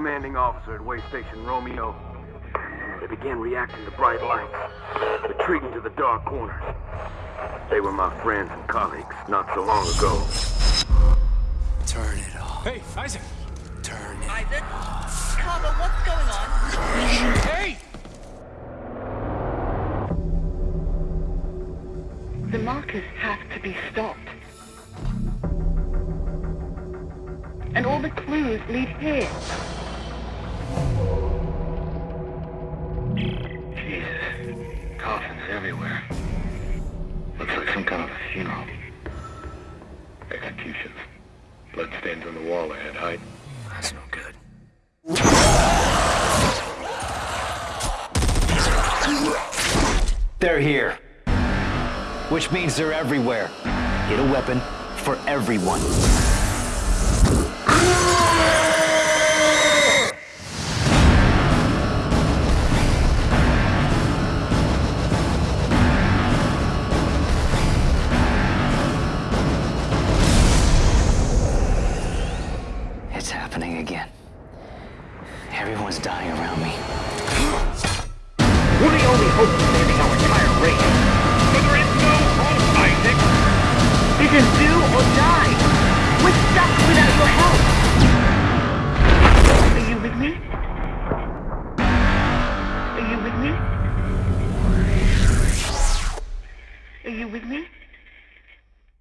commanding officer at Way Station Romeo. They began reacting to bright lights, retreating to the dark corners. They were my friends and colleagues not so long ago. Turn it off. Hey, Isaac! Turn it Isaac? Carver, what's going on? Hey! The markers have to be stopped. And all the clues lead here. Everywhere. Looks like some kind of a funeral. Executions. Bloodstains on the wall ahead, hide. That's no good. They're here. Which means they're everywhere. Get a weapon for everyone. It's happening again. Everyone's dying around me. We're the only hope for saving our entire race. but there is no hope, Isaac. This is do or die. We're stuck without your help. Are you with me? Are you with me? Are you with me?